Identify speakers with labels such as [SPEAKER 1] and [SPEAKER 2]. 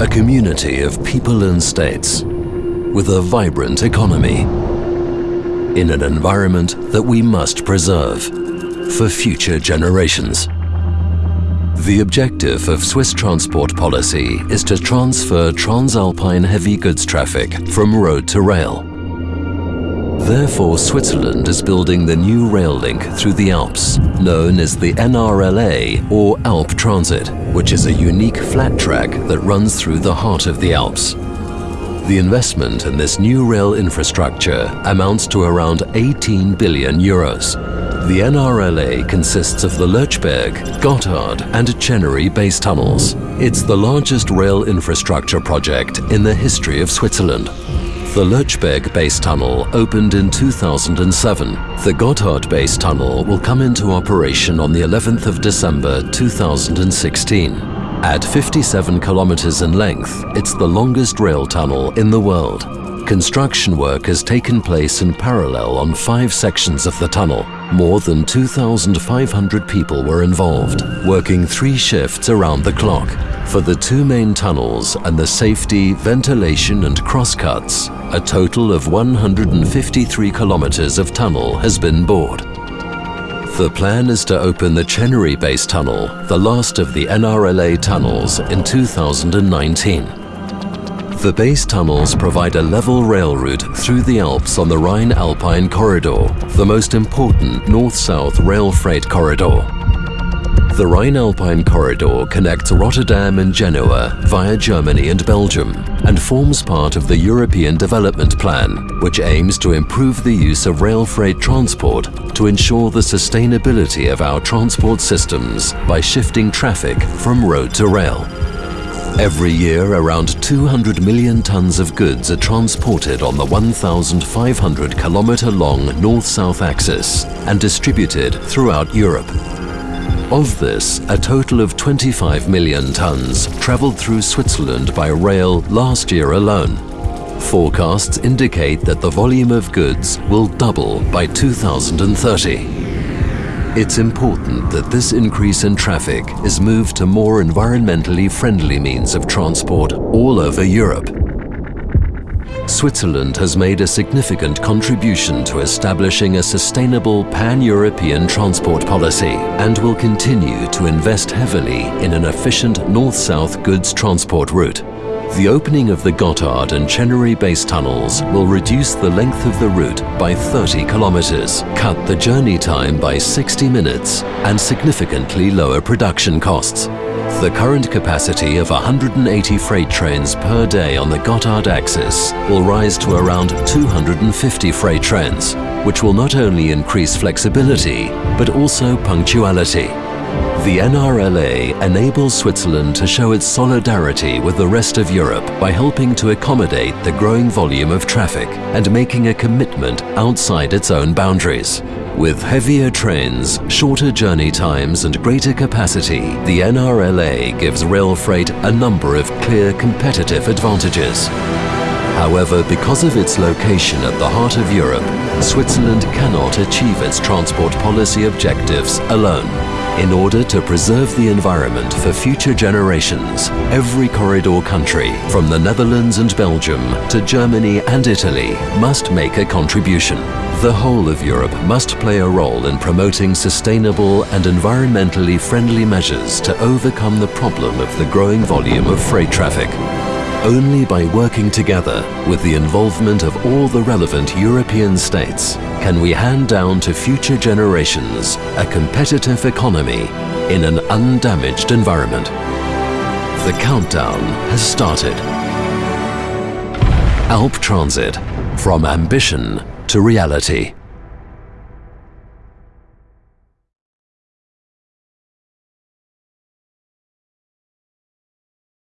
[SPEAKER 1] a community of people and states with a vibrant economy in an environment that we must preserve for future generations. The objective of Swiss transport policy is to transfer Transalpine heavy goods traffic from road to rail. Therefore, Switzerland is building the new rail link through the Alps, known as the NRLA or Alp Transit, which is a unique flat track that runs through the heart of the Alps. The investment in this new rail infrastructure amounts to around 18 billion euros. The NRLA consists of the Lötschberg, Gotthard and Ceneri base tunnels. It's the largest rail infrastructure project in the history of Switzerland. The Lötschberg base tunnel opened in 2007. The Gotthard base tunnel will come into operation on the 11th of December 2016. At 57 kilometers in length, it's the longest rail tunnel in the world. Construction work has taken place in parallel on five sections of the tunnel. More than 2,500 people were involved, working three shifts around the clock. For the two main tunnels and the safety, ventilation and crosscuts, a total of 153 kilometers of tunnel has been bored. The plan is to open the Ceneri Base Tunnel, the last of the NRLA tunnels, in 2019. The base tunnels provide a level rail route through the Alps on the Rhine-Alpine Corridor, the most important north-south rail freight corridor. The Rhine-Alpine Corridor connects Rotterdam and Genoa via Germany and Belgium and forms part of the European Development Plan, which aims to improve the use of rail freight transport to ensure the sustainability of our transport systems by shifting traffic from road to rail. Every year, around 200 million tons of goods are transported on the 1,500 kilometer long north-south axis and distributed throughout Europe. Of this, a total of 25 million tons travelled through Switzerland by rail last year alone. Forecasts indicate that the volume of goods will double by 2030. It's important that this increase in traffic is moved to more environmentally friendly means of transport all over Europe. Switzerland has made a significant contribution to establishing a sustainable pan-European transport policy and will continue to invest heavily in an efficient north-south goods transport route. The opening of the Gotthard and Ceneri base tunnels will reduce the length of the route by 30 kilometers, cut the journey time by 60 minutes and significantly lower production costs. The current capacity of 180 freight trains per day on the Gotthard axis will rise to around 250 freight trains, which will not only increase flexibility, but also punctuality. The NRLA enables Switzerland to show its solidarity with the rest of Europe by helping to accommodate the growing volume of traffic and making a commitment outside its own boundaries. With heavier trains, shorter journey times and greater capacity, the NRLA gives rail freight a number of clear competitive advantages. However, because of its location at the heart of Europe, Switzerland cannot achieve its transport policy objectives alone. In order to preserve the environment for future generations, every corridor country, from the Netherlands and Belgium to Germany and Italy, must make a contribution. The whole of Europe must play a role in promoting sustainable and environmentally friendly measures to overcome the problem of the growing volume of freight traffic. Only by working together with the involvement of all the relevant European states can we hand down to future generations a competitive economy in an undamaged environment. The countdown has started. Alp Transit, from ambition to reality.